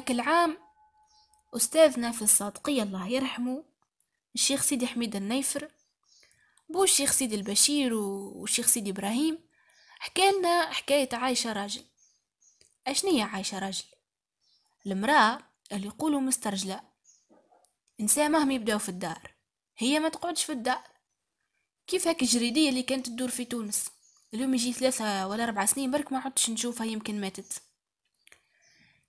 هاك العام أستاذنا في الصادقية الله يرحمه الشيخ سيدي حميد النيفر بو الشيخ سيدي البشير والشيخ سيدي إبراهيم حكالنا حكاية عايشة راجل. أشنية عايشة راجل؟ المرأة اللي يقولوا مسترجلة. إنسان مهم يبداو في الدار هي ما تقعدش في الدار. كيف هاك الجريدية اللي كانت تدور في تونس؟ اليوم يجي ثلاثة ولا أربع سنين برك ما عدتش نشوفها يمكن ماتت.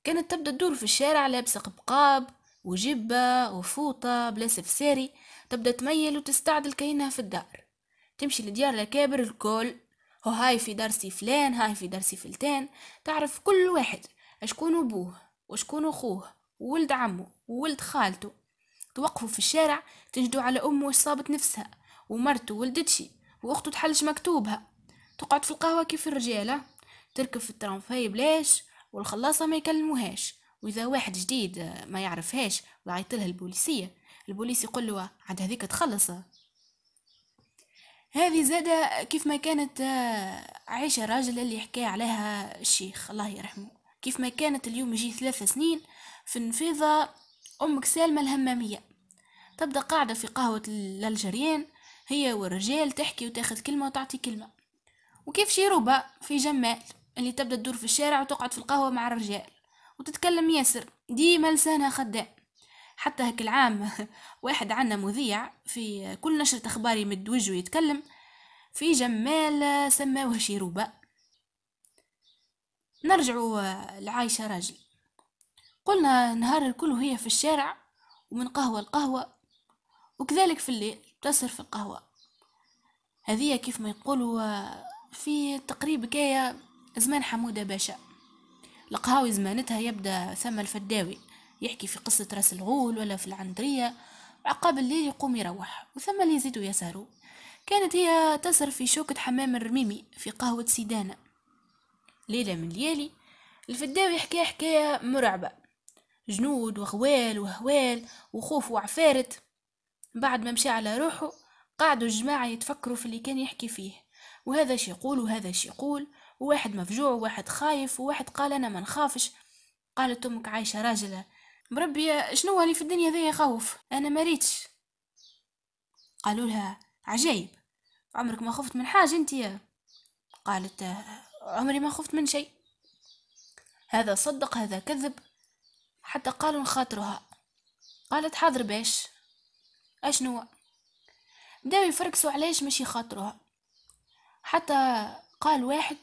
كانت تبدأ تدور في الشارع لابسة قبقاب وجبة وفوطة بلا سفساري تبدأ تميل وتستعدل كأنها في الدار. تمشي لديار الأكابر الكل. هو هاي في درسي فلان هاي في درسي فلتان. تعرف كل واحد اشكون أبوه وشكون أخوه وولد عمه وولد خالته. توقفوا في الشارع تنجدوا على أمه واش صابت نفسها ومرته ولدتشي وأخته تحلش مكتوبها. تقعد في القهوة كيف الرجالة؟ تركب في الترامفاي بلاش والخلاصة ما يكلموهاش وإذا واحد جديد ما يعرفهاش وعيطلها البوليسية البوليس يقول له عاد هذيك تخلص هذه زادة كيف ما كانت عيشة راجل اللي حكى عليها الشيخ الله يرحمه. كيف ما كانت اليوم يجي ثلاثة سنين في النفيضة أمك سالمة الهمامية. تبدأ قاعدة في قهوة الألجريان هي والرجال تحكي وتاخذ كلمة وتعطي كلمة. وكيف شيروبا في جمال. اللي تبدأ تدور في الشارع وتقعد في القهوة مع الرجال. وتتكلم ياسر. ديما لسانها خدام حتى هك العام واحد عنا مذيع في كل نشرة أخبار يمد وجهه يتكلم في جمال سماوه شيروبا نرجعوا لعايشة راجل. قلنا نهار الكل وهي في الشارع ومن قهوة لقهوة وكذلك في الليل تسهر في القهوة. هذه كيف ما يقولوا في تقريب كاية زمان حمودة باشا. القهاوي زمانتها يبدأ ثم الفداوي يحكي في قصة راس الغول ولا في العندرية عقاب الليل يقوم يروح وثم اللي يزيدوا يسهروا كانت هي تسهر في شوكة حمام الرميمي في قهوة سيدانا. ليلة من ليالي الفداوي حكى حكاية مرعبة. جنود وغوال وهوال وخوف وعفارت. بعد ما مشى على روحه قعدوا الجماعة يتفكروا في اللي كان يحكي فيه. وهذا شي يقول وهذا شي يقول. وواحد مفجوع وواحد خايف وواحد قال أنا ما نخافش. قالت أمك عايشة راجلة. مربي شنو اللي في الدنيا ذي يخوف أنا مريتش قالوا لها عجيب. عمرك ما خفت من حاجة أنت قالت عمري ما خفت من شيء. هذا صدق هذا كذب. حتى قالوا نخاطرها. قالت حاضر باش أشنو؟ بداو يفركسوا علاش ماشي خاطرها حتى قال واحد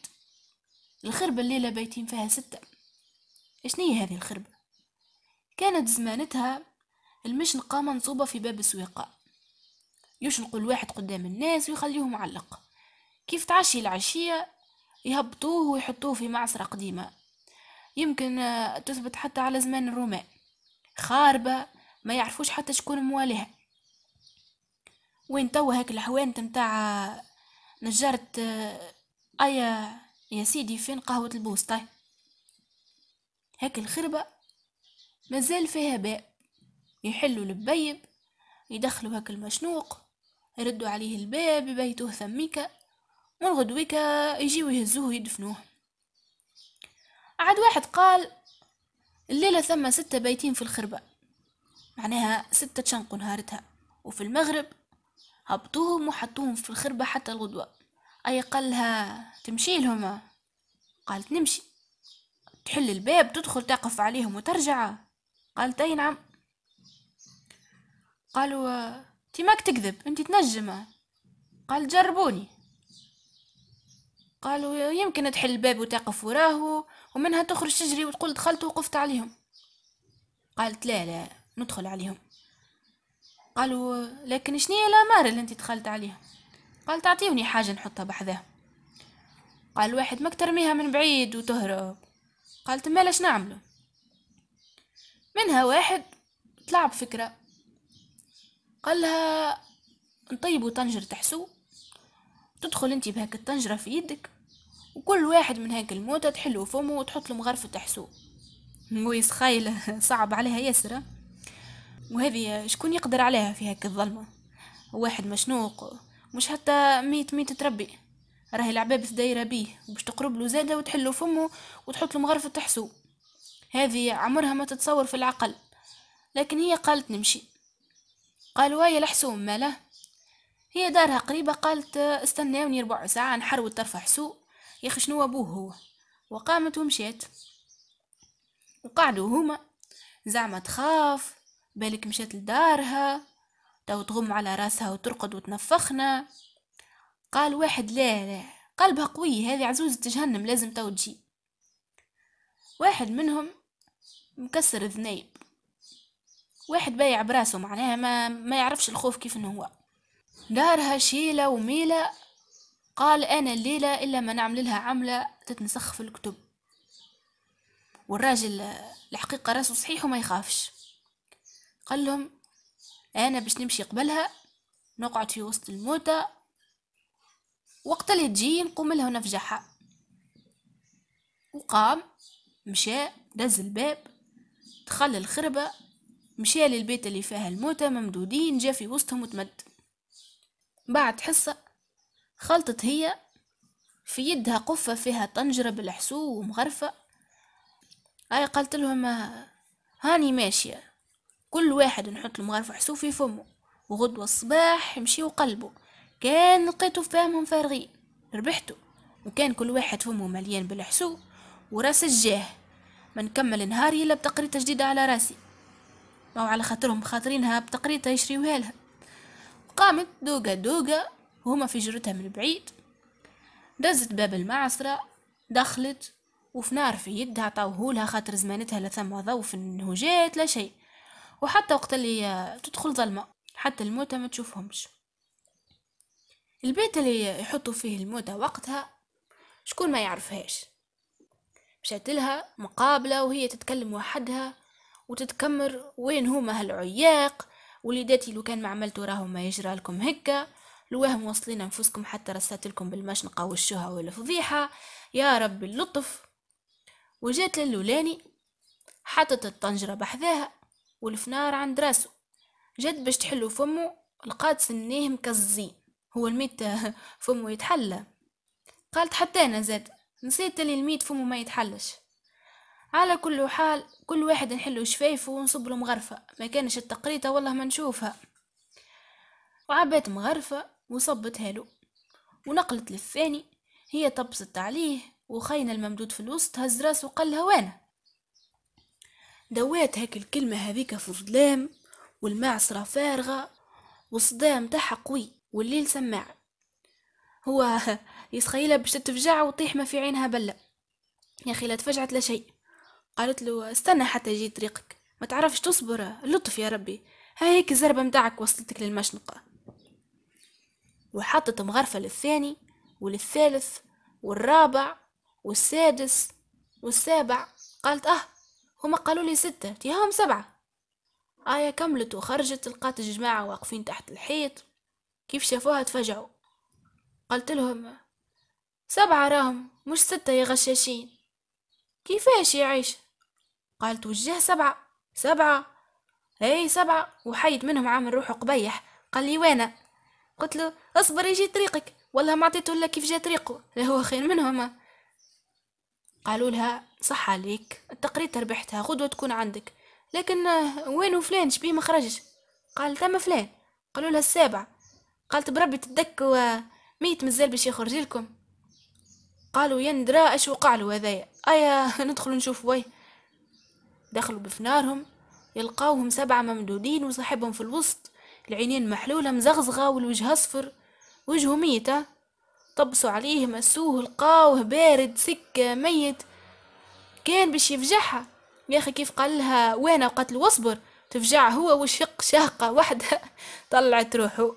الخربة الليلة بايتين فيها ستة. اشنية هذه الخربة؟ كانت زمانتها المشنقة منصوبة في باب السويقة يشنقوا الواحد قدام الناس ويخليه معلق. كيف تعشي العشية يهبطوه ويحطوه في معصرة قديمة. يمكن تثبت حتى على زمان الرومان خاربة ما يعرفوش حتى شكون مواليها. وين توا هاك الحوانت متاع نجارة آية يا سيدي فين قهوة البوسطة هاك الخربة مازال فيها باب يحلوا البيب يدخلوا هاك المشنوق يردوا عليه الباب يبيتوه ثميكة من غدويكا يجيو يهزوه يدفنوه عاد واحد قال الليلة ثم ستة بايتين في الخربة. معناها ستة تشنقوا نهارتها. وفي المغرب هبطوهم وحطوهم في الخربة حتى الغدوة. أي قالها تمشي لهم قالت نمشي. تحل الباب تدخل تقف عليهم وترجع. قالت أي نعم. قالوا تي ماك تكذب أنت تنجم قال جربوني. قالوا يمكن تحل الباب وتقف وراه ومنها تخرج تجري وتقول دخلت وقفت عليهم. قالت لا لا ندخل عليهم. قالوا لكن شنية الأمارة اللي أنت دخلت عليها؟ قال تعطيوني حاجة نحطها بحذاها قال واحد ماك ترميها من بعيد وتهرب. قالت مالاش نعمله منها واحد طلع بفكرة قال لها نطيبوا طنجرة تحسو. تدخل انت بهاك الطنجرة في يدك وكل واحد من هاك الموتة تحلو فمه وتحط له مغرفة تحسو. مويس خايلة صعب عليها ياسر وهذه شكون يقدر عليها في هاك الظلمة؟ واحد مشنوق. مش حتى ميت ميت تربي. راهي العبابة دايرة بيه وباش تقرب له زادة وتحلو فمه وتحط له مغرفة تحسو. هذه عمرها ما تتصور في العقل. لكن هي قالت نمشي. قالوا هيا الحسوم ماله؟ هي دارها قريبة. قالت استناوني ربع ساعة نحرو ترفع سوق يا أخي شنو أبوه هو؟ وقامت ومشيت. وقعدوا هما. زعما تخاف بالك مشات لدارها. تو تغم على راسها وترقد وتنفخنا. قال واحد لا لا قلبها قوي هذه عزوزة جهنم لازم تو تجي. واحد منهم مكسر ذنيب واحد بايع براسه معناها ما, ما يعرفش الخوف كيف إنه هو. دارها شيلة وميلة قال أنا الليلة إلا ما نعمل لها عملة تتنسخ في الكتب. والراجل الحقيقة راسه صحيح وما يخافش. قال لهم أنا باش نمشي قبلها نقعد في وسط الموتى. وقت اللي تجي نقوم لها ونفجعها وقام مشى دز الباب دخل الخربة مشى للبيت اللي فيها الموتى ممدودين جا في وسطهم وتمد بعد حصة خلطت هي في يدها قفة فيها طنجرة بالحسو ومغرفة أي قالت لهم هاني ماشية. كل واحد نحط له مغرفة حسو في فمه وغدوة الصباح يمشي وقلبه. كان لقيتو فاهمهم فارغين ربحتو. وكان كل واحد فمه مليان بالحسو وراس الجاه. ما نكمل نهاري إلا بتقريطة جديدة على راسي. أو على خاطرهم خاطرينها بتقريطة يشريوها لها. قامت دوقة دوقة وهما في جرتها من بعيد. دزت باب المعصرة دخلت وفي نار في يدها عطاوهولها خاطر زمانتها لا ثم ضو في النهوجات لا شيء. وحتى وقت اللي تدخل ظلمة حتى الموتى ما تشوفهمش. البيت اللي يحطوا فيه الموتى وقتها شكون ما يعرفهاش. مشات لها مقابلة وهي تتكلم وحدها وتتكمر وين هما هالعياق. وليداتي لو كان ما عملتوا راهو ما يجرى لكم هكا. لواه موصلين أنفسكم حتى رسات لكم بالمشنقة والشهى والفضيحة يا رب اللطف. وجات للولاني حطت الطنجرة بحذاها. والفنار عند راسه جد باش تحلو فمه لقات سنيه مكزين هو الميت فمه يتحلى. قالت حتى أنا زاد نسيت اللي الميت فمه ما يتحلش. على كل حال كل واحد نحلو شفايفه ونصب له مغرفة ما كانش التقريطة والله ما نشوفها. وعبات مغرفة وصبتها له ونقلت للثاني هي طبست عليه وخينا الممدود في الوسط هز راسه وقال وأنا؟ دوات هاك الكلمة هذيك في الظلام والمعصرة فارغة والصدام تاعها قوي والليل سماع. هو يسخيلها باش تتفجع وطيح ما في عينها بلة. يا أخي لا تفجعت لا شيء. قالت له استنى حتى يجي طريقك. ما تعرفش تصبر لطف يا ربي. ها هيك الزربة متاعك وصلتك للمشنقة. وحطت مغرفة للثاني وللثالث والرابع والسادس والسابع. قالت آه هما قالوا لي ستة تيهم سبعة. آية كملت وخرجت لقات الجماعة واقفين تحت الحيط. كيف شافوها؟ تفجعوا قلت لهم سبعة راهم مش ستة يا غشاشين. كيفاش يعيش قالت وجه سبعة. سبعة؟ إي سبعة. وحيد منهم عامل روحه قبيح. قال لي وأنا؟ قلت له اصبر يجي طريقك. والله ما عطيته إلا كيف جا طريقه. لا هو خير منهم. قالوا لها صح عليك. التقريت ربحتها غدوة تكون عندك. لكن وين فلان شبيه ما خرجش. قال تم فلان. قالوا لها السابع. قالت بربي تدك ميت مازال باش يخرج لكم. قالوا يندرا اش وقع له هذايا ايا ندخل نشوف وي. دخلوا بفنارهم يلقاوهم سبعة ممدودين وصاحبهم في الوسط العينين محلولة مزغزغة والوجه أصفر. وجهه ميتة طبسوا عليه مسوه لقاوه بارد سكة ميت. كان باش يفجعها. يا أخي كيف قال لها وين قتل واصبر تفجع هو وشق شاقة واحدة. طلعت روحه.